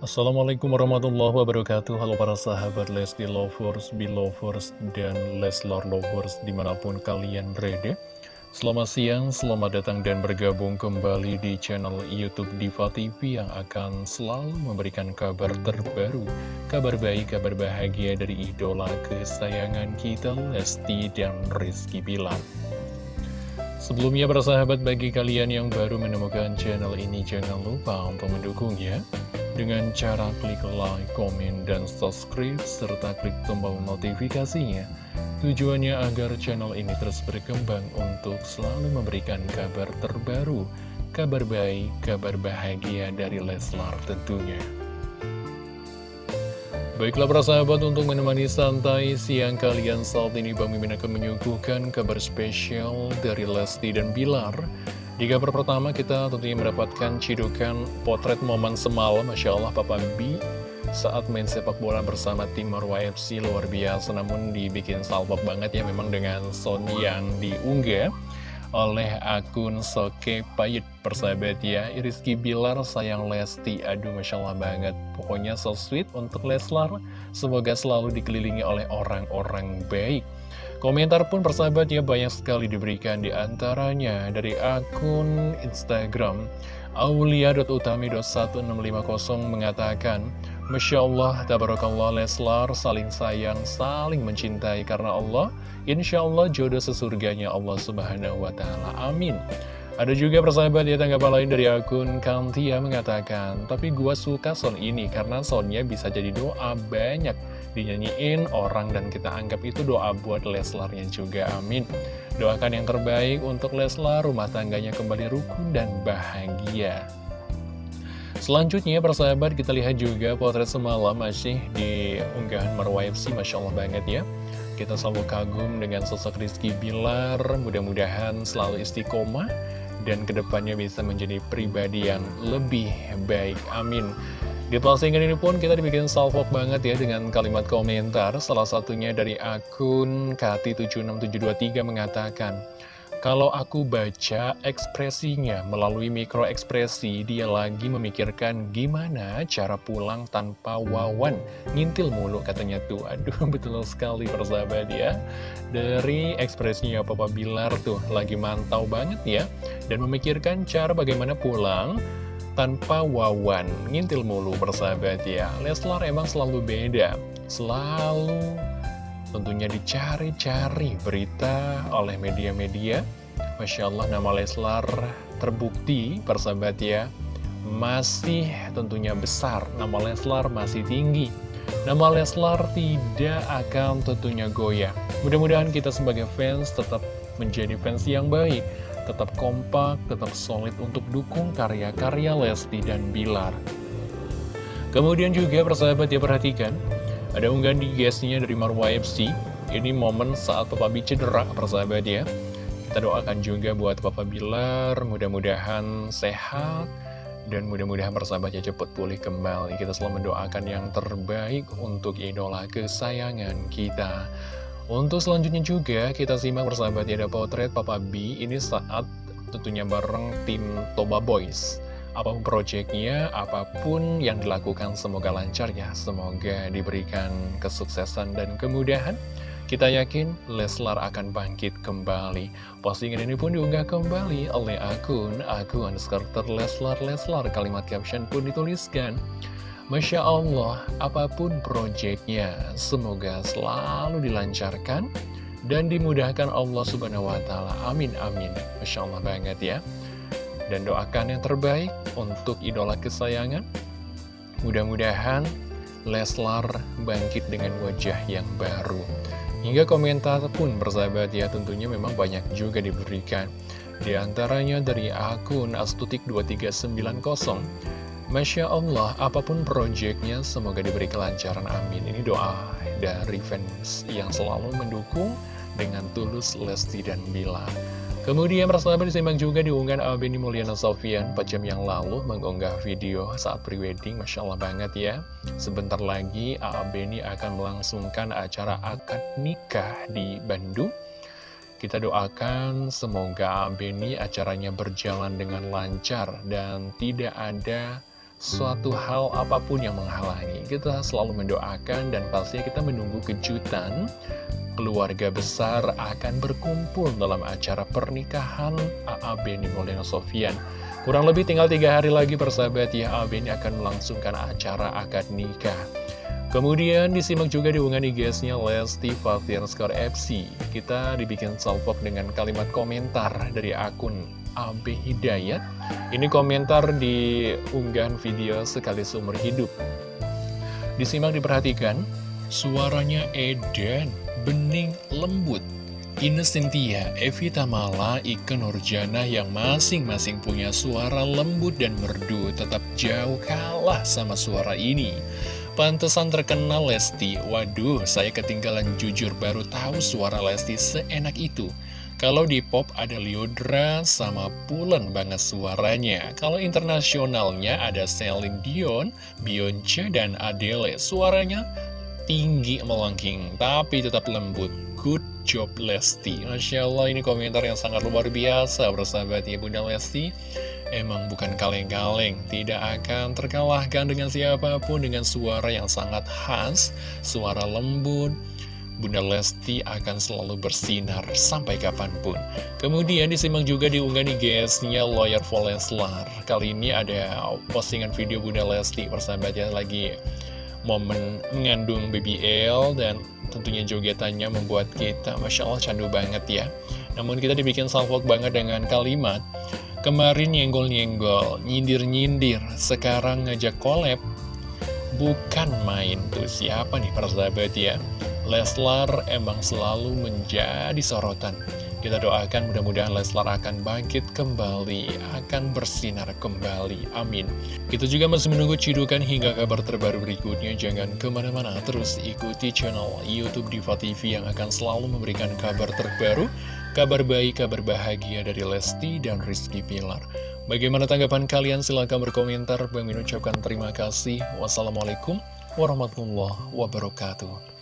Assalamualaikum warahmatullahi wabarakatuh. Halo para sahabat Lesti Lovers, Belovers, dan Leslar Lovers di mana pun kalian berada. Selamat siang, selamat datang dan bergabung kembali di channel Youtube Diva TV Yang akan selalu memberikan kabar terbaru Kabar baik, kabar bahagia dari idola kesayangan kita Lesti dan Rizky Bilar. Sebelumnya sahabat bagi kalian yang baru menemukan channel ini jangan lupa untuk mendukungnya dengan cara klik like, komen, dan subscribe, serta klik tombol notifikasinya. Tujuannya agar channel ini terus berkembang untuk selalu memberikan kabar terbaru, kabar baik, kabar bahagia dari Leslar tentunya. Baiklah para sahabat untuk menemani santai siang kalian saat ini Bang Mimin akan menyuguhkan kabar spesial dari Lesti dan Bilar di kabar pertama kita tentunya mendapatkan cidukan potret momen semalam Masya Allah Papa B saat main sepak bola bersama tim Marwa FC luar biasa. Namun dibikin salpok banget ya memang dengan sound yang diunggah oleh akun Soke Payet persahabat ya. Rizky Bilar sayang Lesti aduh Masya Allah banget. Pokoknya so sweet untuk Leslar. Semoga selalu dikelilingi oleh orang-orang baik Komentar pun persahabat ya banyak sekali diberikan di antaranya dari akun Instagram. Aulia.utami.1650 mengatakan Masya Allah, Tabarakallah Leslar saling sayang, saling mencintai karena Allah. Insya Allah jodoh sesurganya Allah Subhanahu Wa Taala. Amin ada juga persahabat ya tanggapan lain dari akun Kantia mengatakan Tapi gua suka sound ini karena soundnya bisa jadi doa banyak. Dinyanyiin orang dan kita anggap itu doa buat Leslarnya juga amin. Doakan yang terbaik untuk Leslar rumah tangganya kembali rukun dan bahagia. Selanjutnya persahabat kita lihat juga potret semalam masih di unggahan Marwa Masya Allah banget ya. Kita selalu kagum dengan sosok Rizky Bilar Mudah-mudahan selalu istiqomah Dan ke depannya bisa menjadi pribadi yang lebih baik. Amin. Di postingan ini pun kita dibikin salvok banget ya dengan kalimat komentar. Salah satunya dari akun Kati76723 mengatakan Kalau aku baca ekspresinya melalui mikro ekspresi Dia lagi memikirkan gimana cara pulang tanpa wawan. Ngintil mulu katanya tuh. Aduh betul sekali persahabat ya. Dari ekspresinya Papa Bilar tuh lagi mantau banget ya. Dan memikirkan cara bagaimana pulang tanpa wawan. Ngintil mulu persahabat ya. Leslar emang selalu beda. Selalu tentunya dicari-cari berita oleh media-media. Masya Allah nama Leslar terbukti persahabat ya Masih tentunya besar. Nama Leslar masih tinggi. Nama Leslar tidak akan tentunya goyah. Mudah-mudahan kita sebagai fans tetap menjadi fans yang baik tetap kompak, tetap solid untuk dukung karya-karya Lesti dan Bilar. Kemudian juga persahabat ya perhatikan, ada unggahan di guestnya dari Marwa FC, ini momen saat Papa B cedera persahabat ya. Kita doakan juga buat Papa Bilar, mudah-mudahan sehat, dan mudah-mudahan persahabatnya cepat pulih kembali. Kita selalu mendoakan yang terbaik untuk idola kesayangan kita. Untuk selanjutnya juga kita simak bersama ya ada potret Papa B ini saat tentunya bareng tim Toba Boys. Apa pun proyeknya, apa pun yang dilakukan semoga lancar ya, semoga diberikan kesuksesan dan kemudahan. Kita yakin Leslar akan bangkit kembali. Postingan ini pun diunggah kembali oleh akun akun underscore Leslar Leslar. Kalimat caption pun dituliskan. Masya Allah, apa pun proyeknya, semoga selalu dilancarkan dan dimudahkan Allah Subhanahu wa Ta'ala. Amin, amin. Masya Allah banget ya. Dan doakan yang terbaik untuk idola kesayangan. Mudah-mudahan Leslar bangkit dengan wajah yang baru. Hingga komentar pun bersahabat ya tentunya memang banyak juga diberikan. Di antaranya dari akun astutik2390 Masya Allah, apa pun proyeknya semoga diberi kelancaran, amin. Ini doa dari fans yang selalu mendukung dengan tulus Lesti dan Bila. Kemudian persahabat disimak juga diunggah Abeni Mulyana Sofian 4 jam yang lalu mengunggah video saat prewedding, Masya Allah banget ya. Sebentar lagi Abeni akan melangsungkan acara akad nikah di Bandung. Kita doakan semoga Beni acaranya berjalan dengan lancar dan tidak ada suatu hal apa pun yang menghalangi. Kita selalu mendoakan dan pastinya kita menunggu kejutan keluarga besar akan berkumpul dalam acara pernikahan A.A. Beni Maulana Sofian. Kurang lebih tinggal tiga hari lagi persahabat ya A.A. Beni akan melangsungkan acara akad nikah. Kemudian disimak juga di unggahan IG-nya Lesti Fathian Skor FC. Kita dibikin salpok dengan kalimat komentar dari akun AB Hidayat. Ini komentar di unggahan video sekali seumur hidup. Disimak diperhatikan, suaranya Eden bening lembut. Ines Cynthia, Evita Mala, Ike Nurjana yang masing-masing punya suara lembut dan merdu tetap jauh kalah sama suara ini. Pantesan terkenal Lesti, waduh saya ketinggalan jujur baru tahu suara Lesti seenak itu. Kalau di pop ada Liodra sama Pulen banget suaranya. Kalau internasionalnya ada Celine Dion, Beyonce, dan Adele. Suaranya tinggi melengking, tapi tetap lembut. Good job Lesti. Masya Allah ini komentar yang sangat luar biasa bersahabat ya Bunda Lesti. Emang bukan kaleng-kaleng, tidak akan terkalahkan dengan siapa pun dengan suara yang sangat khas, suara lembut. Bunda Lesti akan selalu bersinar sampai kapan pun. Kemudian disimak juga diunggah di GS-nya Lawyer for Leslar. Kali ini ada postingan video Bunda Lesti persahabatnya lagi momen mengandung BBL dan tentunya jogetannya membuat kita Masya Allah candu banget ya. Namun kita dibikin salvok banget dengan kalimat kemarin nyenggol-nyenggol nyindir-nyindir sekarang ngajak collab. Bukan main tuh siapa nih persahabat ya? Leslar emang selalu menjadi sorotan kita doakan mudah-mudahan Leslar akan bangkit kembali, akan bersinar kembali. Amin. Kita juga masih menunggu cidukan hingga kabar terbaru berikutnya. Jangan ke mana-mana, terus ikuti channel Youtube Diva TV yang akan selalu memberikan kabar terbaru, kabar baik, kabar bahagia dari Lesti dan Rizky Pilar. Bagaimana tanggapan kalian? Silahkan berkomentar. Bang ucapkan terima kasih. Wassalamualaikum warahmatullahi wabarakatuh.